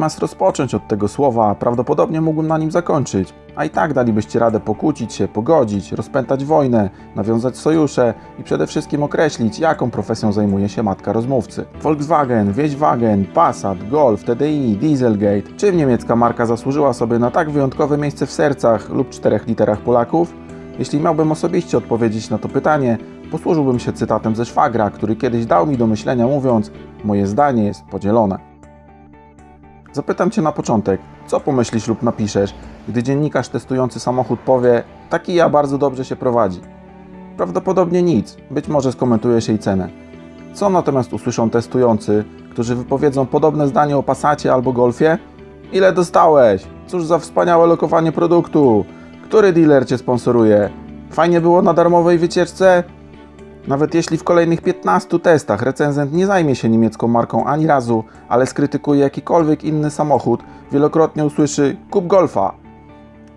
Zamiast rozpocząć od tego słowa, prawdopodobnie mógłbym na nim zakończyć. A i tak dalibyście radę pokłócić się, pogodzić, rozpętać wojnę, nawiązać sojusze i przede wszystkim określić, jaką profesją zajmuje się matka rozmówcy. Volkswagen, Wieźwagen, Passat, Golf, TDI, Dieselgate. Czym niemiecka marka zasłużyła sobie na tak wyjątkowe miejsce w sercach lub czterech literach Polaków? Jeśli miałbym osobiście odpowiedzieć na to pytanie, posłużyłbym się cytatem ze szwagra, który kiedyś dał mi do myślenia mówiąc: Moje zdanie jest podzielone. Zapytam Cię na początek, co pomyślisz lub napiszesz, gdy dziennikarz testujący samochód powie: Taki ja bardzo dobrze się prowadzi. Prawdopodobnie nic, być może skomentujesz jej cenę. Co natomiast usłyszą testujący, którzy wypowiedzą podobne zdanie o Passacie albo Golfie? Ile dostałeś? Cóż za wspaniałe lokowanie produktu? Który dealer Cię sponsoruje? Fajnie było na darmowej wycieczce? Nawet jeśli w kolejnych 15 testach recenzent nie zajmie się niemiecką marką ani razu, ale skrytykuje jakikolwiek inny samochód, wielokrotnie usłyszy kup Golfa.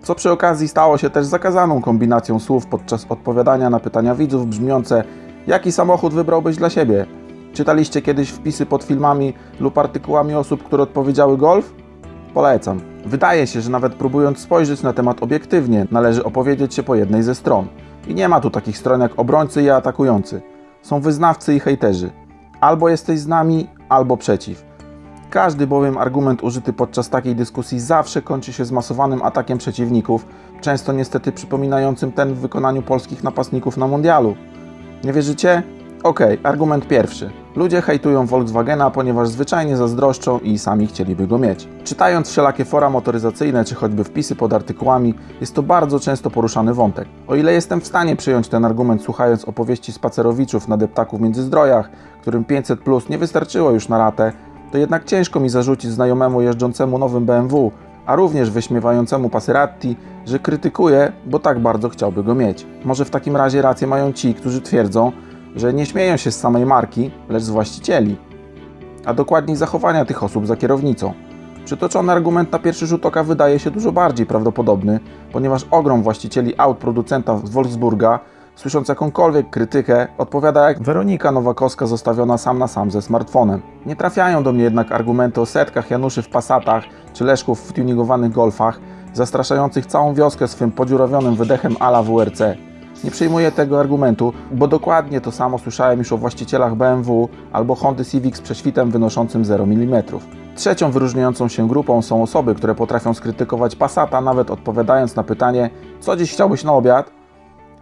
Co przy okazji stało się też zakazaną kombinacją słów podczas odpowiadania na pytania widzów brzmiące jaki samochód wybrałbyś dla siebie? Czytaliście kiedyś wpisy pod filmami lub artykułami osób, które odpowiedziały Golf? Polecam. Wydaje się, że nawet próbując spojrzeć na temat obiektywnie, należy opowiedzieć się po jednej ze stron. I nie ma tu takich stron jak obrońcy i atakujący. Są wyznawcy i hejterzy. Albo jesteś z nami, albo przeciw. Każdy bowiem argument użyty podczas takiej dyskusji zawsze kończy się zmasowanym atakiem przeciwników, często niestety przypominającym ten w wykonaniu polskich napastników na mundialu. Nie wierzycie? Okej, argument pierwszy. Ludzie hejtują Volkswagena, ponieważ zwyczajnie zazdroszczą i sami chcieliby go mieć. Czytając wszelakie fora motoryzacyjne, czy choćby wpisy pod artykułami, jest to bardzo często poruszany wątek. O ile jestem w stanie przyjąć ten argument słuchając opowieści spacerowiczów na deptaku w Międzyzdrojach, którym 500 plus nie wystarczyło już na ratę, to jednak ciężko mi zarzucić znajomemu jeżdżącemu nowym BMW, a również wyśmiewającemu Passeratti, że krytykuje, bo tak bardzo chciałby go mieć. Może w takim razie rację mają ci, którzy twierdzą, że nie śmieją się z samej marki, lecz z właścicieli, a dokładniej zachowania tych osób za kierownicą. Przytoczony argument na pierwszy rzut oka wydaje się dużo bardziej prawdopodobny, ponieważ ogrom właścicieli aut producenta z Wolfsburga, słysząc jakąkolwiek krytykę, odpowiada jak Weronika Nowakowska zostawiona sam na sam ze smartfonem. Nie trafiają do mnie jednak argumenty o setkach Januszy w Passatach czy Leszków w tuningowanych Golfach, zastraszających całą wioskę swym podziurawionym wydechem ala WRC. Nie przyjmuję tego argumentu, bo dokładnie to samo słyszałem już o właścicielach BMW albo Hondy Civic z prześwitem wynoszącym 0 mm. Trzecią wyróżniającą się grupą są osoby, które potrafią skrytykować Passata, nawet odpowiadając na pytanie, co dziś chciałbyś na obiad?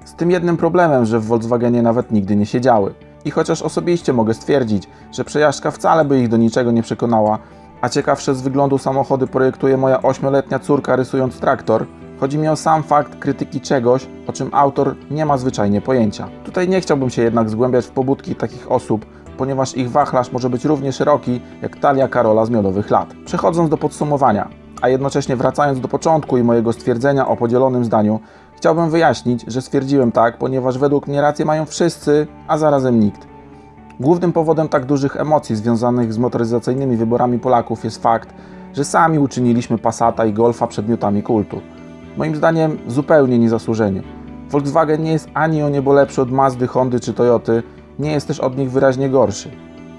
Z tym jednym problemem, że w Volkswagenie nawet nigdy nie siedziały. I chociaż osobiście mogę stwierdzić, że przejażdżka wcale by ich do niczego nie przekonała, a ciekawsze z wyglądu samochody projektuje moja 8-letnia córka rysując traktor, Chodzi mi o sam fakt krytyki czegoś, o czym autor nie ma zwyczajnie pojęcia. Tutaj nie chciałbym się jednak zgłębiać w pobudki takich osób, ponieważ ich wachlarz może być równie szeroki jak talia Karola z miodowych lat. Przechodząc do podsumowania, a jednocześnie wracając do początku i mojego stwierdzenia o podzielonym zdaniu, chciałbym wyjaśnić, że stwierdziłem tak, ponieważ według mnie rację mają wszyscy, a zarazem nikt. Głównym powodem tak dużych emocji związanych z motoryzacyjnymi wyborami Polaków jest fakt, że sami uczyniliśmy Passata i Golfa przedmiotami kultu. Moim zdaniem zupełnie niezasłużenie. Volkswagen nie jest ani o niebo lepszy od Mazdy, Hondy czy Toyoty, nie jest też od nich wyraźnie gorszy.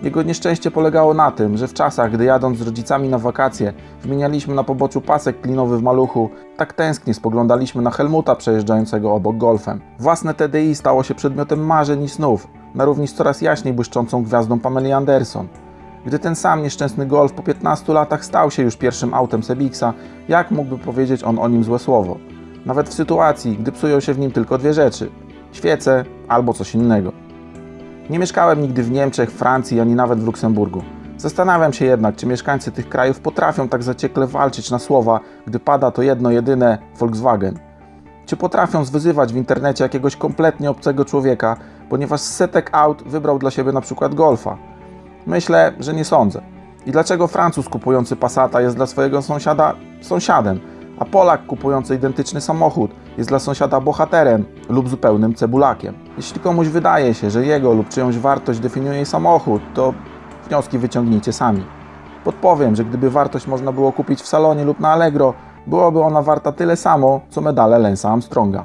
Jego nieszczęście polegało na tym, że w czasach, gdy jadąc z rodzicami na wakacje, wymienialiśmy na poboczu pasek klinowy w maluchu, tak tęsknie spoglądaliśmy na Helmuta przejeżdżającego obok golfem. Własne TDI stało się przedmiotem marzeń i snów, na równi z coraz jaśniej błyszczącą gwiazdą Pameli Anderson. Gdy ten sam nieszczęsny Golf po 15 latach stał się już pierwszym autem Sebixa, jak mógłby powiedzieć on o nim złe słowo? Nawet w sytuacji, gdy psują się w nim tylko dwie rzeczy świece albo coś innego. Nie mieszkałem nigdy w Niemczech, Francji ani nawet w Luksemburgu. Zastanawiam się jednak, czy mieszkańcy tych krajów potrafią tak zaciekle walczyć na słowa, gdy pada to jedno jedyne Volkswagen. Czy potrafią zwyzywać w internecie jakiegoś kompletnie obcego człowieka, ponieważ setek aut wybrał dla siebie na przykład Golfa. Myślę, że nie sądzę. I dlaczego Francuz kupujący Passata jest dla swojego sąsiada sąsiadem, a Polak kupujący identyczny samochód jest dla sąsiada bohaterem lub zupełnym cebulakiem? Jeśli komuś wydaje się, że jego lub czyjąś wartość definiuje samochód, to wnioski wyciągnijcie sami. Podpowiem, że gdyby wartość można było kupić w salonie lub na Allegro, byłoby ona warta tyle samo, co medale Lensa Armstronga.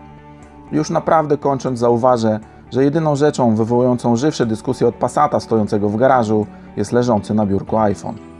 Już naprawdę kończąc zauważę, że jedyną rzeczą wywołującą żywsze dyskusje od Passata stojącego w garażu jest leżący na biurku iPhone.